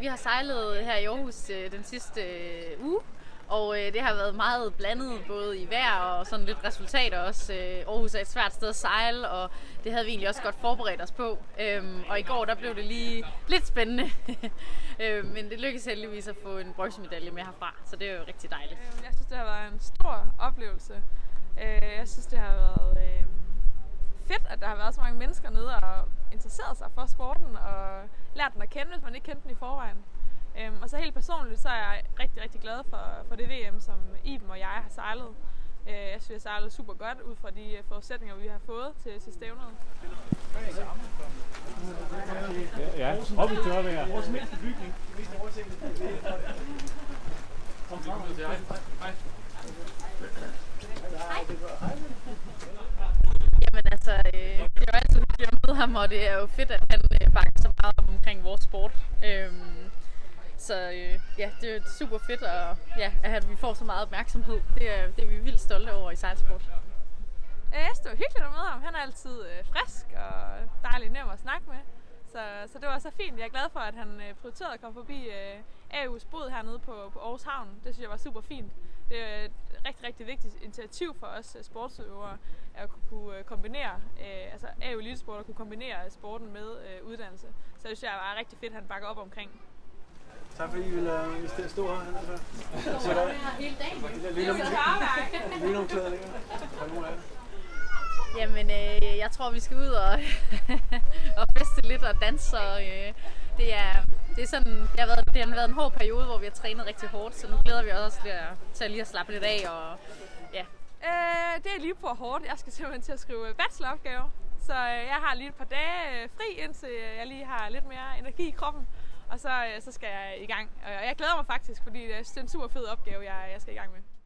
Vi har sejlet her i Aarhus øh, den sidste øh, uge, og øh, det har været meget blandet, både i vejr og sådan lidt resultater også. Øh, Aarhus er et svært sted at sejle, og det havde vi egentlig også godt forberedt os på. Øhm, og i går der blev det lige lidt spændende, øh, men det lykkedes heldigvis at få en bronzemedalje med herfra, så det er jo rigtig dejligt. Øhm, jeg synes, det har været en stor oplevelse. Øh, jeg synes, det har været øh, fedt, at der har været så mange mennesker nede og interesseret sig for sporten og lært den at kende, hvis man ikke kendte den i forvejen. Øhm, Og så helt personligt, så er jeg rigtig, rigtig glad for, for det VM, som Iben og jeg har sejlet. Øh, Jeg synes, vi har sejlet super godt ud fra de øh, forudsætninger, vi har fået til, til stævnet. Ja, op i tørvejr. Vores mindste bygning. Mest oversigtet. Jamen altså, øh, det er jo altid hyggeligt at møde ham, og det er jo fedt, at han øh, bakker så meget op omkring vores sport. Øhm, så øh, ja, det er super fedt, og ja, at vi får så meget opmærksomhed. Det er, det er vi vildt stolte over i sejlsport. Øh, det var hyggeligt at møde ham. Han er altid øh, frisk og dejlig nem at snakke med. Så, så det var så fint. Jeg er glad for, at han øh, prioriterede at komme forbi øh, AU's bod hernede på, på Aarhus Havn. Det synes jeg var super fint. Det er et rigtig, rigtig vigtigt initiativ for os øh, sportsudøvere at kunne- øh, kombinere, øh, altså AU Elitesport at kunne kombinere sporten med øh, uddannelse. Så det synes jeg var rigtig fedt, at han bakker op omkring. Tak fordi I ville I stå- her. Hernede. Så der Hele dagen. er lige nogle klæder længere. Der er nogle af jer. Jamen, øh, jeg tror, vi skal ud og, og feste lidt og danse. Og, øh, det, er, det, er sådan, det, har været, det har været en hård periode, hvor vi har trænet rigtig hårdt, så nu glæder vi os til at, til at lige at slappe lidt af. Og, ja. Øh, det er lige på hårdt. Jeg skal simpelthen til at skrive øh, bacheloropgave. Så øh, jeg har lige et par dage øh, fri, indtil øh, jeg lige har lidt mere energi i kroppen. Og så, øh, så skal jeg i gang. Og jeg glæder mig faktisk, fordi øh, det er en super fed opgave, jeg, jeg skal i gang med.